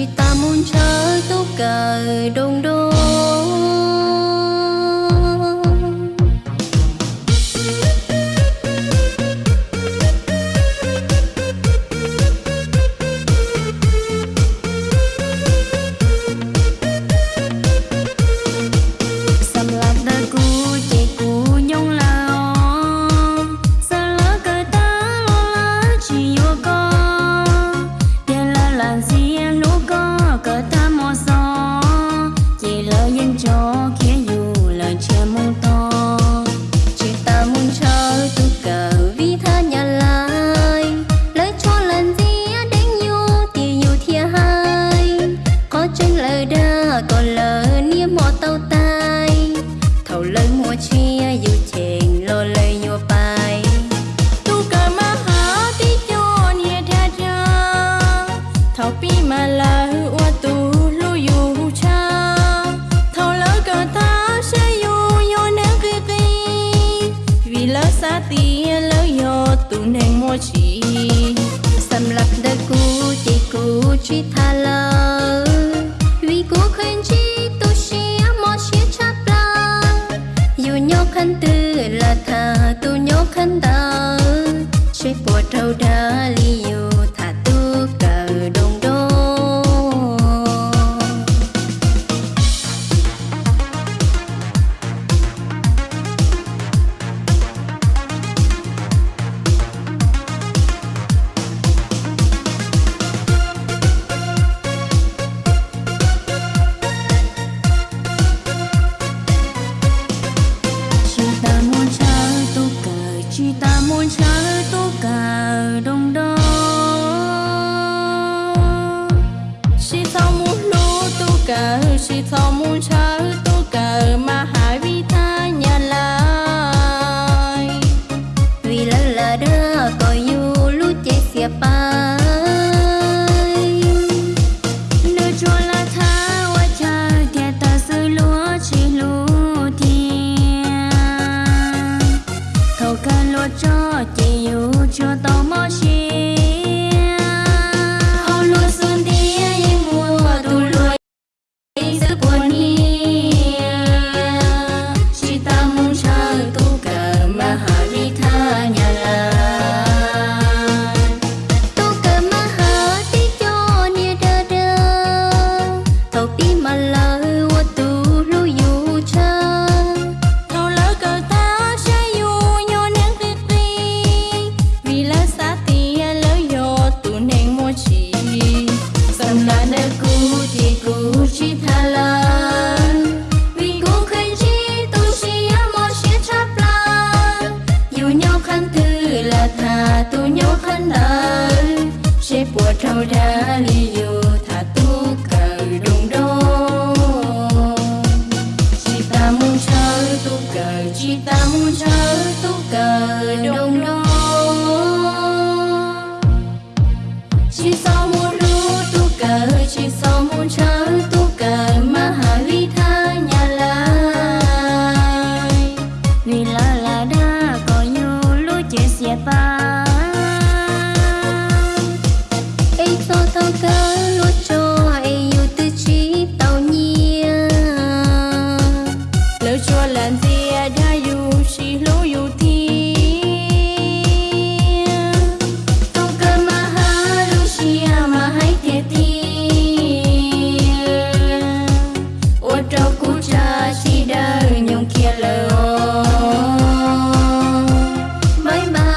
chỉ ta muốn trở tốc cài đông đôi. chỉ. Sầm lập đời cũ, chỉ cũ chi tha lỡ vì cũ khuyên chỉ tu sĩ mò sĩ chắp la dù nhau khăn tư là thà tu nhau khăn đau Kita muncul tukar, kita muncul tukar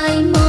hay.